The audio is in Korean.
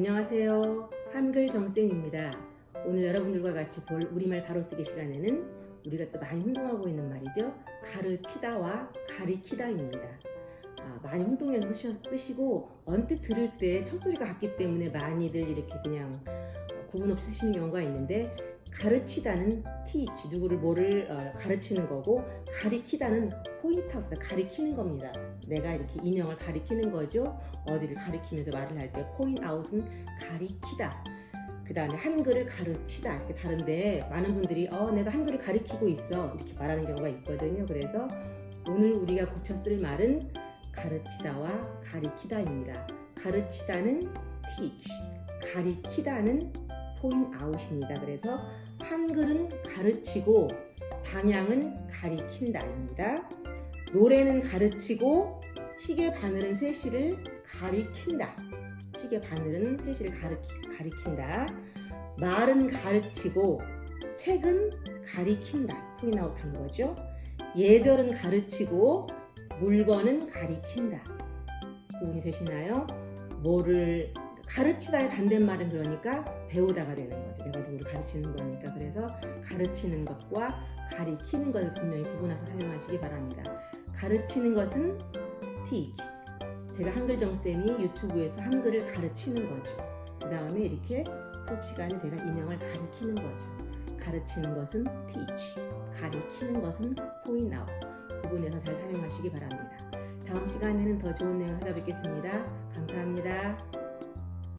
안녕하세요. 한글 정쌤입니다. 오늘 여러분들과 같이 볼 우리말 바로 쓰기 시간에는 우리가 또 많이 혼동하고 있는 말이죠. 가르치다와 가리키다입니다. 아, 많이 혼동해서 쓰시- 쓰시고 언뜻 들을 때 첫 소리가 같기 때문에 많이들 이렇게 그냥 어, 구분 없이 쓰시는 경우가 있는데 가르치다는 teach 누구를 뭐를 어, 가르치는 거고 가리키다는 point out 가리키는 겁니다. 내가 이렇게 인형을 가리키는 거죠. 어디를 가리키면서 말을 할 때 포인트 아웃은 가리키다. 그 다음에 한글을 가르치다 이렇게 다른데 많은 분들이 어 내가 한글을 가리키고 있어 이렇게 말하는 경우가 있거든요. 그래서 오늘 우리가 고쳐 쓸 말은 가르치다와 가리키다입니다. 가르치다는 teach, 가리키다는 point out입니다. 그래서 한글은 가르치고 방향은 가리킨다입니다. 노래는 가르치고 시계 바늘은 세시를 가리킨다. 시계 바늘은 세시를 가르키, 가리킨다. 말은 가르치고 책은 가리킨다. 포인트 아웃한 거죠. 예절은 가르치고 물건은 가리킨다. 구분이 되시나요? 뭐를 가르치다의 반대말은 그러니까 배우다가 되는 거죠. 내가 누구를 가르치는 거니까. 그래서 가르치는 것과 가리키는 것을 분명히 구분해서 사용하시기 바랍니다. 가르치는 것은 teach. 제가 한글 정쌤이 유튜브에서 한글을 가르치는 거죠. 그 다음에 이렇게 수업 시간에 제가 인형을 가리키는 거죠. 가르치는 것은 teach. 가리키는 것은 point out. 구분해서 잘 사용하시기 바랍니다. 다음 시간에는 더 좋은 내용 찾아뵙겠습니다. 감사합니다.